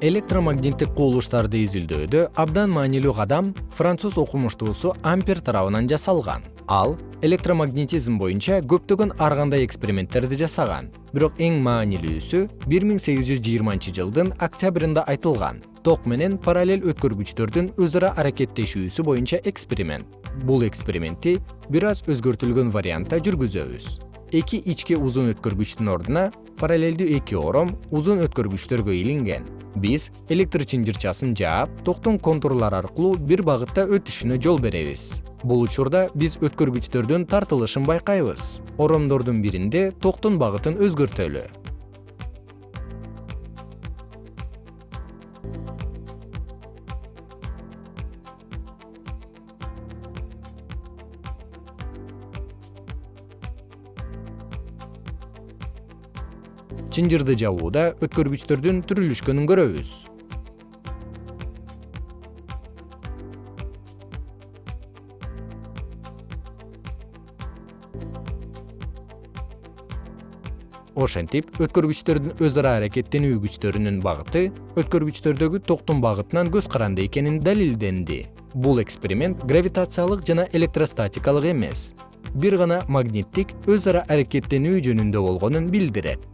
электромагниттик кубулуштарды изилдөөдө абдан маанилүү кадам француз окумуштуусу ампер тарабынан жасалган. Ал электромагнетизм боюнча көптөгөн ар кандай эксперименттерди жасаган. Бирок эң маанилүүсү бир миң сегиз жүз жыйырманчы жылдын октябрында айтылган. Ток менен параллель өткөргүчтөрдүн өз ара аракеттешүүсү боюнча эксперимент. Бул экспериментти бир аз өзгөртүлгөн вариантта жүргүзөбүз. Эки ички узун өткөргүчтүн ордуна параллелдүү эки ором узун өткөргүчтөргө илинген биз электр чынжырчасын жаап токтун контурлары аркылуу бир багытта өтүшүнө жол беребиз. Бул учурда биз өткөргүчтөрдүн тартылышын байкайбыз. Оромдордун биринде токтун багытын өзгөртөлү чынжырды жабууда өткөргүчтөрдүн түрүлүшкөнүн көрөбүз. Ошентип өткөргүчтөрдүн өз ара аракеттенүү күчтөрүнүн багыты өткөргүчтөрдөгү токтун багытынан көз каранды экени далилденди. Бул эксперимент гравитациялык жана электростатикалык эмес. Бир гана магниттик өз ара аракеттенүү жөнүндө болгонун билдирет